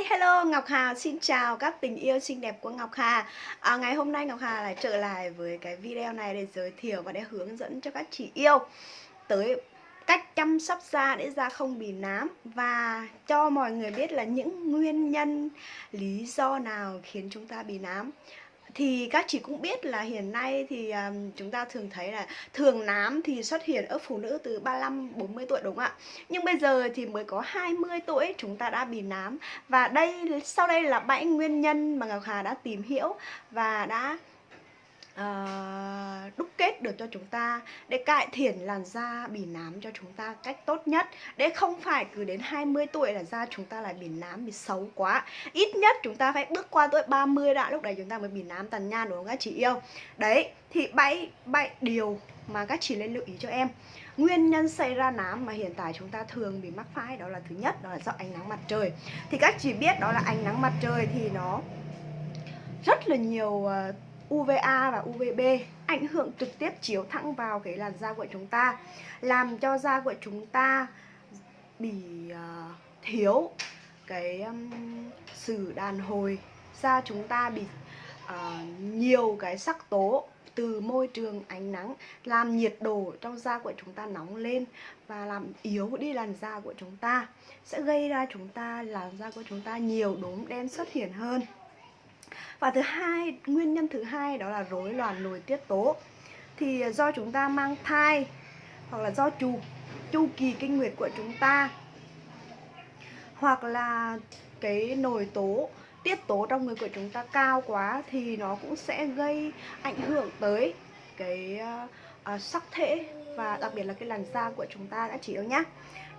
Hi, hello Ngọc Hà. Xin chào các tình yêu xinh đẹp của Ngọc Hà. À, Ngày hôm nay Ngọc Hà lại trở lại với cái video này để giới thiệu và để hướng dẫn cho các chị yêu Tới cách chăm sóc da để da không bị nám Và cho mọi người biết là những nguyên nhân, lý do nào khiến chúng ta bị nám thì các chị cũng biết là hiện nay thì um, chúng ta thường thấy là thường nám thì xuất hiện ở phụ nữ từ 35 40 tuổi đúng không ạ? Nhưng bây giờ thì mới có 20 tuổi chúng ta đã bị nám và đây sau đây là bảy nguyên nhân mà Ngọc Hà đã tìm hiểu và đã uh, được cho chúng ta để cải thiện làn da bị nám cho chúng ta cách tốt nhất. Để không phải cứ đến 20 tuổi là da chúng ta lại bị nám bị xấu quá. Ít nhất chúng ta phải bước qua tuổi 30 đã lúc đấy chúng ta mới bị nám tàn nhan đúng không các chị yêu? Đấy thì bảy bảy điều mà các chị nên lưu ý cho em. Nguyên nhân xảy ra nám mà hiện tại chúng ta thường bị mắc phải đó là thứ nhất đó là do ánh nắng mặt trời. Thì các chị biết đó là ánh nắng mặt trời thì nó rất là nhiều uh, UVA và UVB ảnh hưởng trực tiếp chiếu thẳng vào cái làn da của chúng ta làm cho da của chúng ta bị uh, thiếu cái um, sự đàn hồi. Da chúng ta bị uh, nhiều cái sắc tố từ môi trường ánh nắng làm nhiệt độ trong da của chúng ta nóng lên và làm yếu đi làn da của chúng ta sẽ gây ra chúng ta làn da của chúng ta nhiều đốm đen xuất hiện hơn và thứ hai nguyên nhân thứ hai đó là rối loạn nội tiết tố. Thì ờ, do chúng ta mang thai hoặc là do chu chu kỳ kinh nguyệt của chúng ta hoặc là cái nội tố tiết tố trong người của chúng ta cao quá thì nó cũng sẽ gây ảnh hưởng tới cái uh, sắc thể và đặc biệt là cái làn da của chúng ta đã chỉ yêu nhá.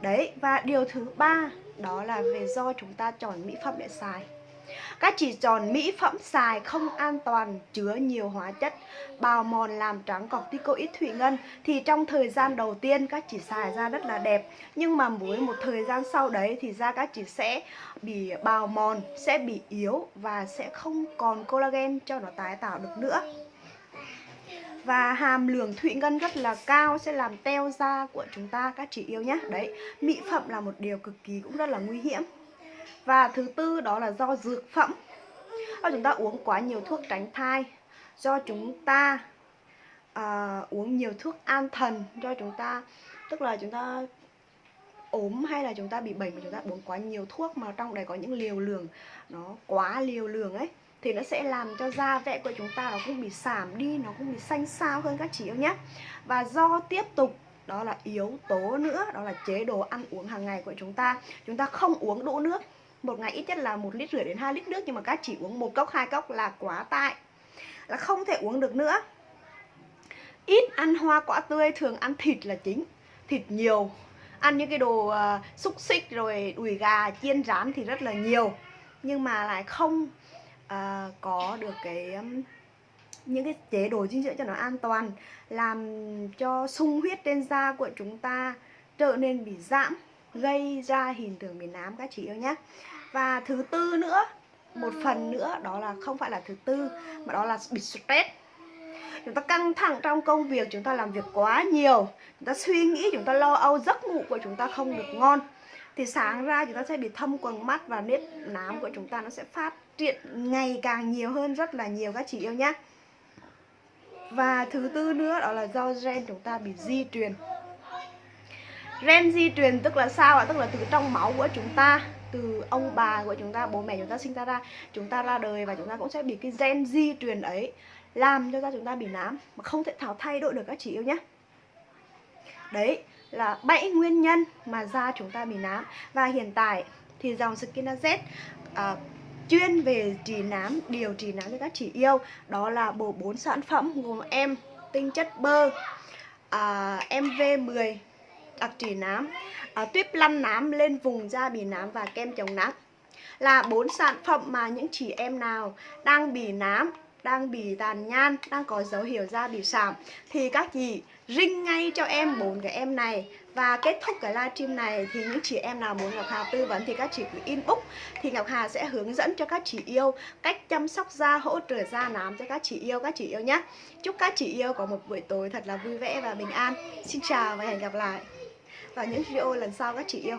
Đấy và điều thứ ba đó là về do chúng ta chọn mỹ phẩm để xài các chỉ tròn mỹ phẩm xài không an toàn, chứa nhiều hóa chất, bào mòn làm trắng corticoid thủy ngân. Thì trong thời gian đầu tiên các chỉ xài ra rất là đẹp. Nhưng mà với một thời gian sau đấy thì da các chỉ sẽ bị bào mòn, sẽ bị yếu và sẽ không còn collagen cho nó tái tạo được nữa. Và hàm lượng thủy ngân rất là cao sẽ làm teo da của chúng ta các chị yêu nhé. Đấy mỹ phẩm là một điều cực kỳ cũng rất là nguy hiểm và thứ tư đó là do dược phẩm. Do chúng ta uống quá nhiều thuốc tránh thai do chúng ta uh, uống nhiều thuốc an thần do chúng ta tức là chúng ta ốm hay là chúng ta bị bệnh mà chúng ta uống quá nhiều thuốc mà trong đấy có những liều lượng nó quá liều lượng ấy thì nó sẽ làm cho da vẽ của chúng ta nó cũng bị giảm đi nó cũng bị xanh xao hơn các chị yêu nhé. Và do tiếp tục đó là yếu tố nữa đó là chế độ ăn uống hàng ngày của chúng ta. Chúng ta không uống đủ nước một ngày ít nhất là một lít rưỡi đến 2 lít nước nhưng mà các chỉ uống một cốc hai cốc là quá tải là không thể uống được nữa. Ít ăn hoa quả tươi thường ăn thịt là chính. Thịt nhiều. Ăn những cái đồ uh, xúc xích rồi đùi gà chiên rán thì rất là nhiều. Nhưng mà lại không uh, có được cái um, những cái chế độ dinh dưỡng cho nó an toàn làm cho sung huyết trên da của chúng ta trở nên bị giảm gây ra hình tượng miền nám các chị yêu nhé. Và thứ tư nữa, một phần nữa, đó là không phải là thứ tư, mà đó là bị stress. Chúng ta căng thẳng trong công việc, chúng ta làm việc quá nhiều, chúng ta suy nghĩ, chúng ta lo âu, giấc ngủ của chúng ta không được ngon. Thì sáng ra chúng ta sẽ bị thâm quầng mắt và nếp nám của chúng ta nó sẽ phát triển ngày càng nhiều hơn, rất là nhiều, các chị yêu nhé. Và thứ tư nữa, đó là do gen chúng ta bị di truyền. Gen di truyền tức là sao ạ? Tức là từ trong máu của chúng ta từ ông bà của chúng ta, bố mẹ chúng ta sinh ta ra Chúng ta ra đời và chúng ta cũng sẽ bị cái gen di truyền ấy Làm cho da chúng ta bị nám Mà không thể thảo thay đổi được các chị yêu nhé Đấy là bảy nguyên nhân mà da chúng ta bị nám Và hiện tại thì dòng Skin Z à, chuyên về trị nám, điều trị nám cho các chị yêu Đó là bộ bốn sản phẩm gồm em tinh chất bơ à, MV10 đặc trị nám. À, tuyếp lăn nám lên vùng da bị nám và kem chống nám. Là bốn sản phẩm mà những chị em nào đang bị nám đang bị tàn nhan đang có dấu hiệu da bị sạm thì các chị ring ngay cho em bốn cái em này. Và kết thúc cái livestream này thì những chị em nào muốn Ngọc Hà tư vấn thì các chị cứ inbox. Thì Ngọc Hà sẽ hướng dẫn cho các chị yêu cách chăm sóc da hỗ trợ da nám cho các chị yêu các chị yêu nhé. Chúc các chị yêu có một buổi tối thật là vui vẻ và bình an. Xin chào và hẹn gặp lại và những video lần sau các chị yêu.